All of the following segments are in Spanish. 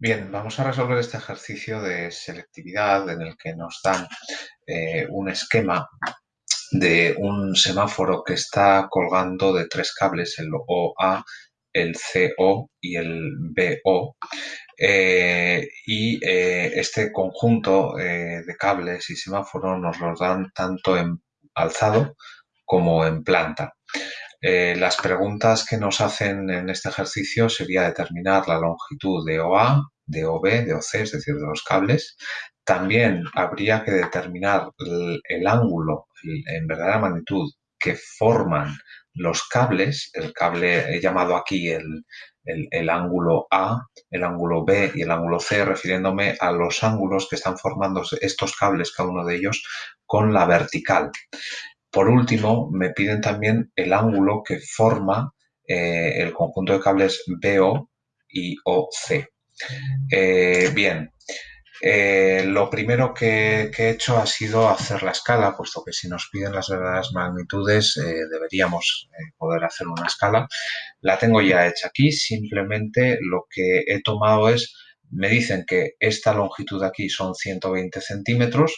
Bien, vamos a resolver este ejercicio de selectividad en el que nos dan eh, un esquema de un semáforo que está colgando de tres cables, el OA, el CO y el BO. Eh, y eh, este conjunto de cables y semáforos nos los dan tanto en alzado como en planta. Eh, las preguntas que nos hacen en este ejercicio sería determinar la longitud de OA, de OB, de OC, es decir, de los cables. También habría que determinar el, ángulo en verdadera magnitud que forman los cables, el cable he llamado aquí el, el, ángulo A, el ángulo B y el ángulo C, refiriéndome a los ángulos que están formando estos cables, cada uno de ellos, con la vertical. Por último, me piden también el ángulo que forma eh, el conjunto de cables BO y OC. Eh, bien, eh, lo primero que, he hecho ha sido hacer la escala, puesto que si nos piden las verdaderas magnitudes deberíamos poder hacer una escala. La tengo ya hecha aquí, simplemente lo que he tomado es, me dicen que esta longitud aquí son 120 centímetros,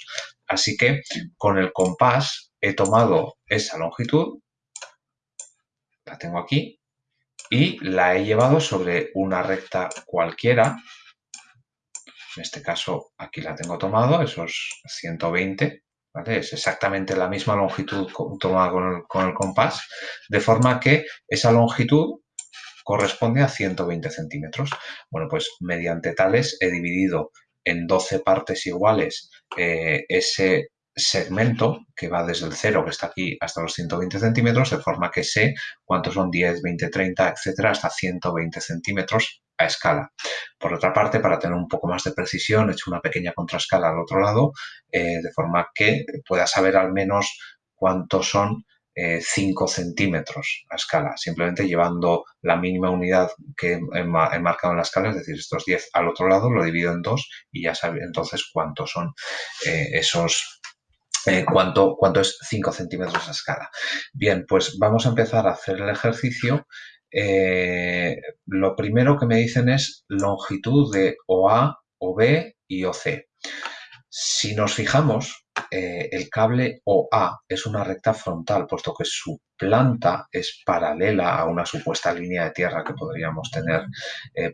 así que con el compás he tomado esa longitud, la tengo aquí, y la he llevado sobre una recta cualquiera. En este caso, aquí la tengo tomado, esos 120, Es exactamente la misma longitud tomada con el, con el compás, de forma que esa longitud corresponde a 120 centímetros. Bueno, pues mediante tales he dividido en 12 partes iguales eh, ese segmento que va desde el 0 que está aquí hasta los 120 centímetros, de forma que sé cuántos son 10, 20, 30, etcétera, hasta 120 centímetros a escala. Por otra parte, para tener un poco más de precisión, he hecho una pequeña contrascala al otro lado, eh, de forma que pueda saber al menos cuántos son 5 eh, centímetros a escala, simplemente llevando la mínima unidad que he, marcado en la escala, es decir, estos 10 al otro lado, lo divido en 2 y ya sabe entonces cuántos son eh, esos eh, cuánto, es 5 centímetros a escala. Bien, pues vamos a empezar a hacer el ejercicio. Eh, lo primero que me dicen es longitud de OA, OB y OC. Si nos fijamos, eh, el cable OA es una recta frontal, puesto que su planta es paralela a una supuesta línea de tierra que podríamos tener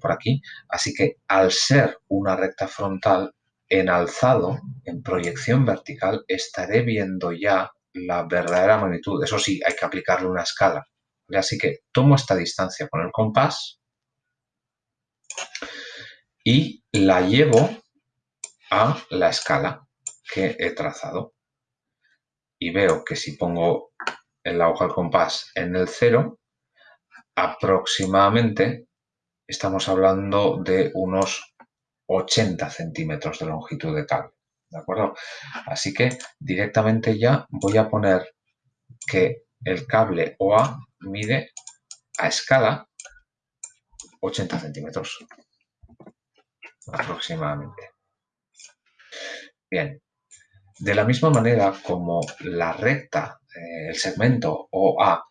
por aquí. Así que al ser una recta frontal, en alzado, en proyección vertical, estaré viendo ya la verdadera magnitud. Eso sí, hay que aplicarle una escala. Así que tomo esta distancia con el compás y la llevo a la escala que he trazado. Y veo que si pongo el aguja del compás en el cero, aproximadamente estamos hablando de unos 80 centímetros de longitud de cable. ¿De acuerdo? Así que directamente ya voy a poner que el cable OA mide a escala 80 centímetros aproximadamente. Bien, de la misma manera como la recta, eh, el segmento OA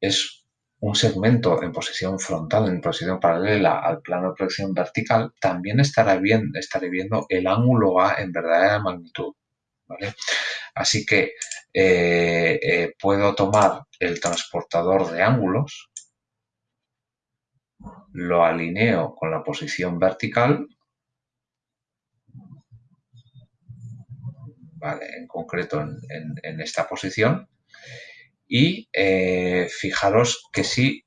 es un segmento en posición frontal, en posición paralela al plano de proyección vertical, también estará bien, estaré viendo el ángulo A en verdadera magnitud. Así que eh, eh, puedo tomar el transportador de ángulos, lo alineo con la posición vertical, en concreto en esta posición, y eh, fijaros que si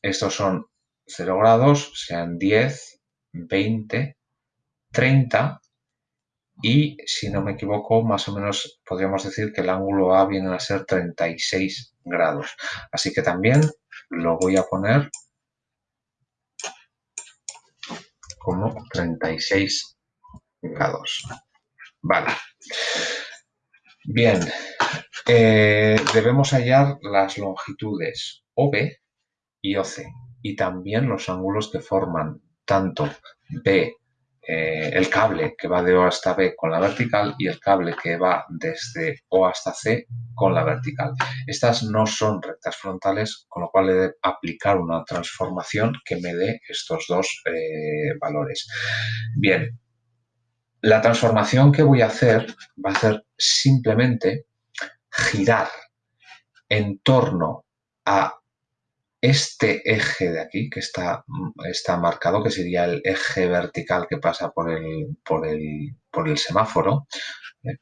estos son 0 grados, sean 10, 20, 30 y si no me equivoco más o menos podríamos decir que el ángulo A viene a ser 36 grados. Así que también lo voy a poner como 36 grados. Vale. Bien, eh, debemos hallar las longitudes OB y OC y también los ángulos que forman tanto B eh, el cable que va de O hasta B con la vertical y el cable que va desde O hasta C con la vertical. Estas no son rectas frontales, con lo cual he de aplicar una transformación que me dé estos dos eh, valores. Bien, la transformación que voy a hacer va a ser simplemente girar en torno a este eje de aquí, que está, está marcado, que sería el eje vertical que pasa por el, por el, por el semáforo, ¿eh?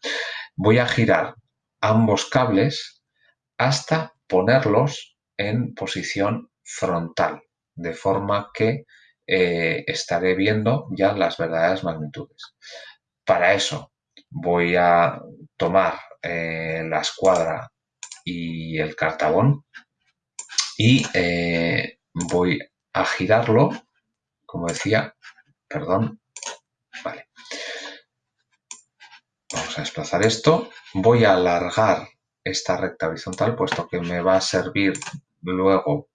voy a girar ambos cables hasta ponerlos en posición frontal, de forma que eh, estaré viendo ya las verdaderas magnitudes. Para eso voy a tomar eh, la escuadra y el cartabón y eh, voy a girarlo, como decía, perdón, vale. Vamos a desplazar esto. Voy a alargar esta recta horizontal, puesto que me va a servir luego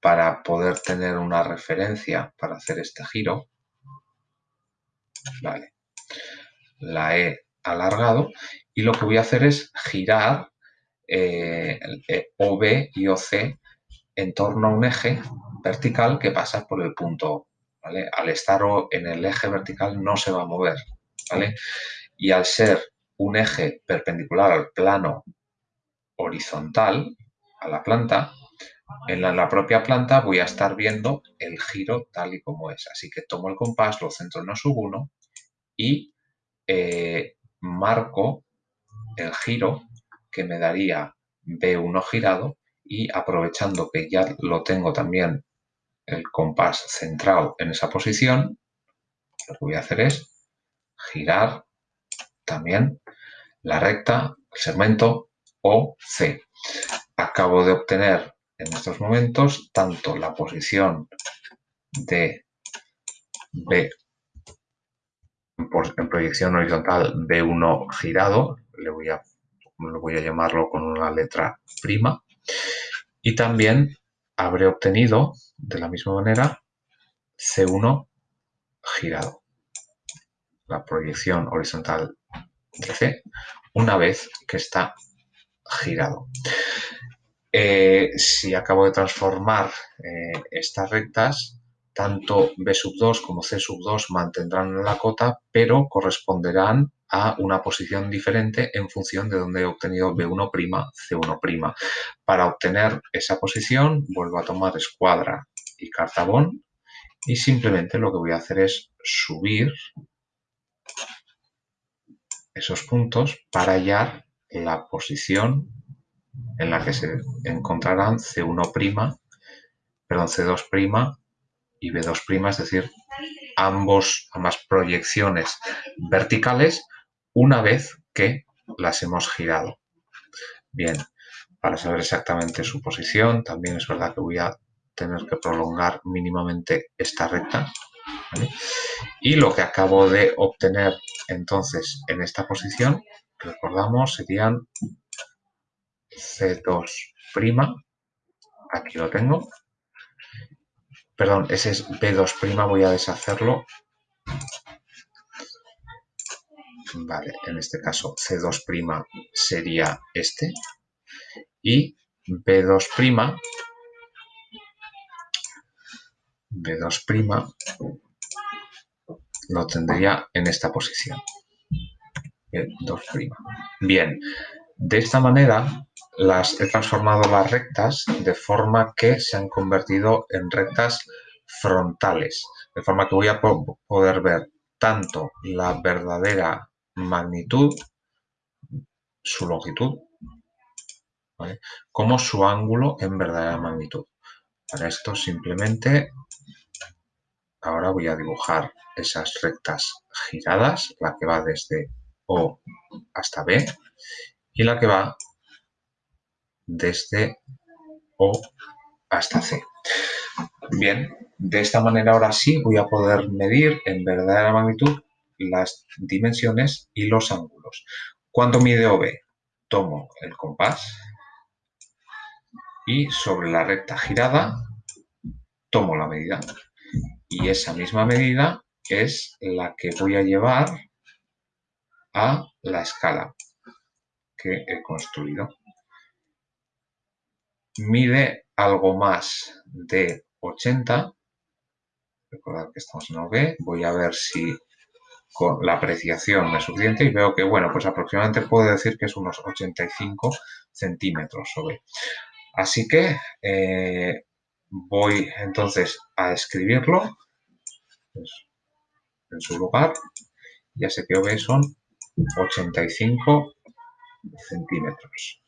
para poder tener una referencia para hacer este giro. Vale. La he alargado y lo que voy a hacer es girar eh, OB y OC en torno a un eje vertical que pasa por el punto ¿vale? Al estar en el eje vertical no se va a mover, ¿vale? Y al ser un eje perpendicular al plano horizontal, a la planta, en la, propia planta voy a estar viendo el giro tal y como es. Así que tomo el compás, lo centro en sub 1 y eh, marco el giro que me daría B1 girado y aprovechando que ya lo tengo también el compás centrado en esa posición, lo que voy a hacer es girar también la recta, el segmento OC. Acabo de obtener en estos momentos tanto la posición de B en proyección horizontal B1 girado, le voy a, voy a llamarlo con una letra prima, y también habré obtenido, de la misma manera, C1 girado. La proyección horizontal de C, una vez que está girado. Eh, si acabo de transformar eh, estas rectas, tanto B sub 2 como C sub 2 mantendrán la cota, pero corresponderán a una posición diferente en función de donde he obtenido B1', C1'. Para obtener esa posición vuelvo a tomar escuadra y cartabón y simplemente lo que voy a hacer es subir esos puntos para hallar la posición en la que se encontrarán C1', perdón, C2' y B2', es decir, ambos, ambas proyecciones verticales una vez que las hemos girado. Bien, para saber exactamente su posición, también es verdad que voy a tener que prolongar mínimamente esta recta. Y lo que acabo de obtener entonces en esta posición, recordamos, serían C2', aquí lo tengo, perdón, ese es B2', voy a deshacerlo Vale, en este caso C2' sería este. Y B2', B2' lo tendría en esta posición. B2'. Bien, de esta manera las he transformado las rectas de forma que se han convertido en rectas frontales, de forma que voy a poder ver tanto la verdadera magnitud, su longitud, como su ángulo en verdadera magnitud. Para esto simplemente ahora voy a dibujar esas rectas giradas, la que va desde O hasta B y la que va desde O hasta C. Bien, de esta manera ahora sí voy a poder medir en verdadera magnitud las dimensiones y los ángulos. ¿Cuánto mide OB? Tomo el compás y sobre la recta girada tomo la medida y esa misma medida es la que voy a llevar a la escala que he construido. Mide algo más de 80. Recordad que estamos en OB. Voy a ver si con la apreciación es suficiente y veo que, bueno, pues aproximadamente puedo decir que es unos 85 centímetros OB. Así que eh, voy entonces a escribirlo en su lugar. Ya sé que OB son 85 centímetros.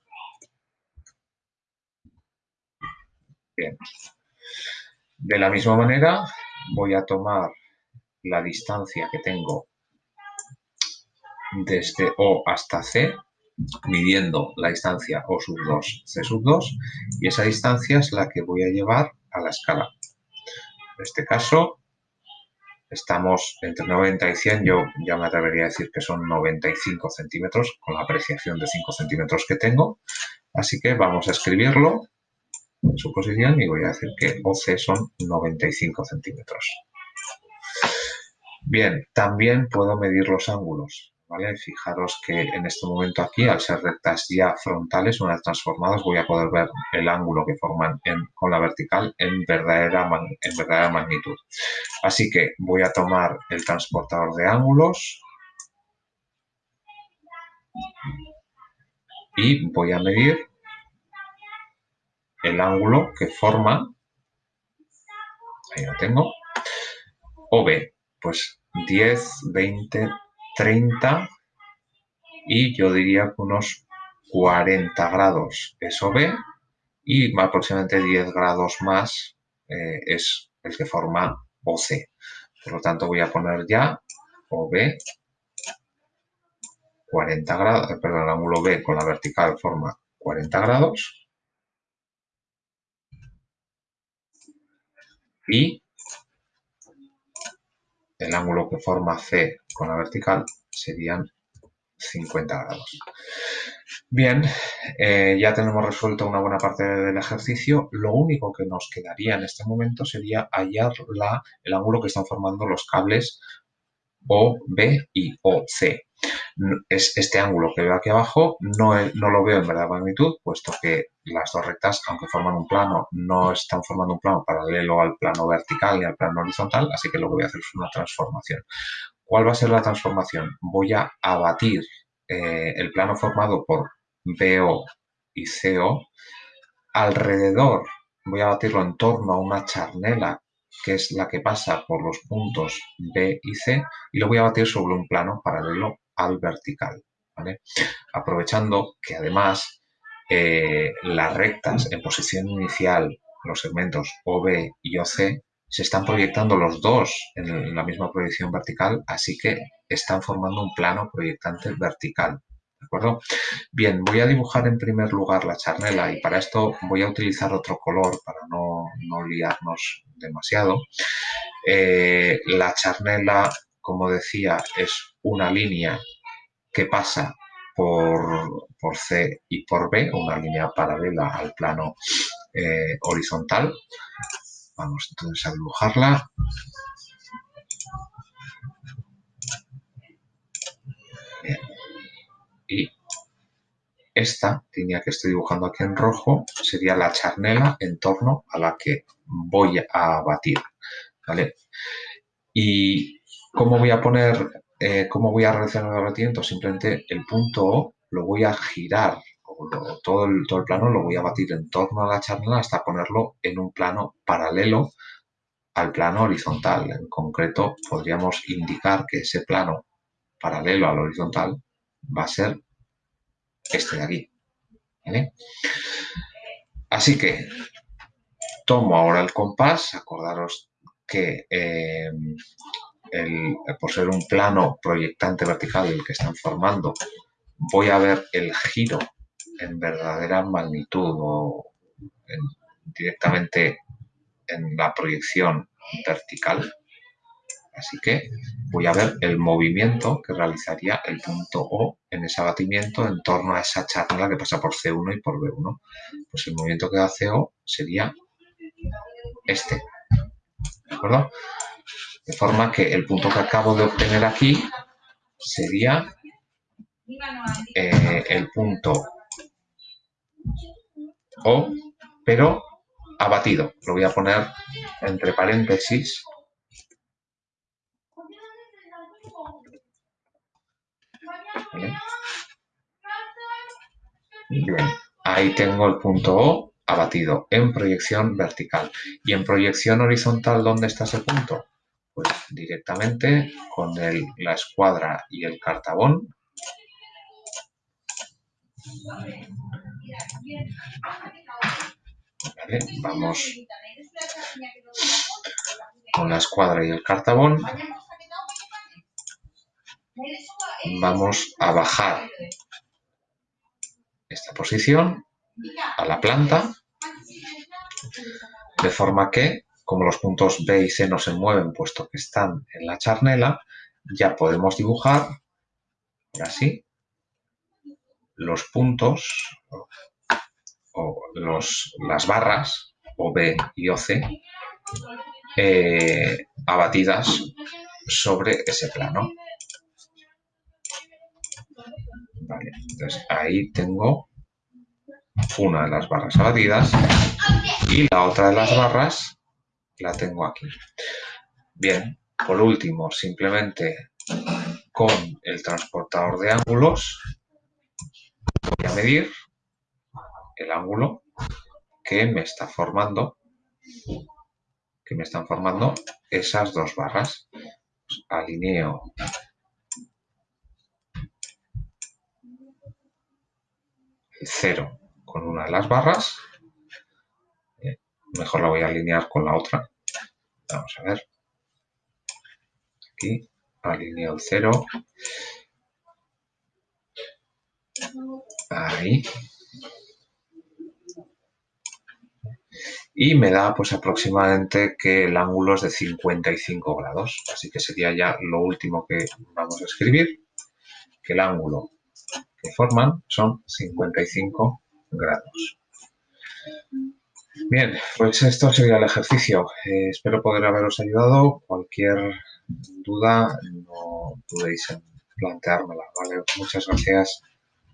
De la misma manera voy a tomar la distancia que tengo desde O hasta C, midiendo la distancia O sub 2, C sub 2, y esa distancia es la que voy a llevar a la escala. En este caso, estamos entre 90 y 100, yo ya me atrevería a decir que son 95 centímetros, con la apreciación de 5 centímetros que tengo. Así que vamos a escribirlo su posición y voy a decir que OC son 95 centímetros. Bien, también puedo medir los ángulos. Fijaros que en este momento aquí, al ser rectas ya frontales, una vez transformadas, voy a poder ver el ángulo que forman con la vertical en verdadera magnitud. Así que voy a tomar el transportador de ángulos y voy a medir el ángulo que forma, ahí lo tengo, OB, pues 10, 20, 30 y yo diría que unos 40 grados es OB y aproximadamente 10 grados más eh, es el que forma OC. Por lo tanto voy a poner ya OB 40 grados, perdón, el ángulo B con la vertical forma 40 grados y el ángulo que forma C con la vertical serían 50 grados. Bien, eh, ya tenemos resuelto una buena parte del ejercicio. Lo único que nos quedaría en este momento sería hallar la, el ángulo que están formando los cables OB y OC es este ángulo que veo aquí abajo, no, no lo veo en verdad magnitud, puesto que las dos rectas, aunque forman un plano, no están formando un plano paralelo al plano vertical ni al plano horizontal, así que lo que voy a hacer es una transformación. ¿Cuál va a ser la transformación? Voy a abatir eh, el plano formado por BO y CO alrededor, voy a batirlo en torno a una charnela que es la que pasa por los puntos B y C, y lo voy a batir sobre un plano paralelo al vertical. Aprovechando que además eh, las rectas en posición inicial, los segmentos OB y OC, se están proyectando los dos en la misma proyección vertical, así que están formando un plano proyectante vertical. ¿De acuerdo? Bien, voy a dibujar en primer lugar la charnela y para esto voy a utilizar otro color para no, liarnos demasiado. Eh, la charnela como decía, es una línea que pasa por, C y por B, una línea paralela al plano eh, horizontal. Vamos entonces a dibujarla. Y esta línea que estoy dibujando aquí en rojo sería la charnela en torno a la que voy a batir. ¿vale? Y ¿Cómo voy a poner, eh, cómo voy a realizar el abatimiento? Simplemente el punto O lo voy a girar, todo, el, todo el plano lo voy a batir en torno a la charnela hasta ponerlo en un plano paralelo al plano horizontal. En concreto, podríamos indicar que ese plano paralelo al horizontal va a ser este de aquí. Así que tomo ahora el compás, acordaros que eh, por ser un plano proyectante vertical el que están formando, voy a ver el giro en verdadera magnitud o directamente en la proyección vertical. Así que voy a ver el movimiento que realizaría el punto O en ese abatimiento en torno a esa charla que pasa por C1 y por B1. Pues el movimiento que hace O sería este. ¿De acuerdo? De forma que el punto que acabo de obtener aquí sería eh, el punto O, pero abatido. Lo voy a poner entre paréntesis. Bien, ahí tengo el punto O abatido en proyección vertical. ¿Y en proyección horizontal dónde está ese punto? Pues directamente con la escuadra y el cartabón. vamos con la escuadra y el cartabón. Vamos a bajar esta posición a la planta, de forma que, como los puntos B y C no se mueven puesto que están en la charnela, ya podemos dibujar, ahora sí, los puntos o las barras o B y o C eh, abatidas sobre ese plano. Vale, entonces ahí tengo una de las barras abatidas y la otra de las barras la tengo aquí. Bien, por último, simplemente con el transportador de ángulos voy a medir el ángulo que me está formando que me están formando esas dos barras. alineo el cero con una de las barras. Mejor la voy a alinear con la otra. Vamos a ver. Aquí alineo el cero. Ahí. Y me da pues aproximadamente que el ángulo es de 55 grados. Así que sería ya lo último que vamos a escribir. Que el ángulo que forman son 55 grados. Bien, pues esto sería el ejercicio. Eh, espero poder haberos ayudado. Cualquier duda no dudéis en planteármela. Muchas gracias.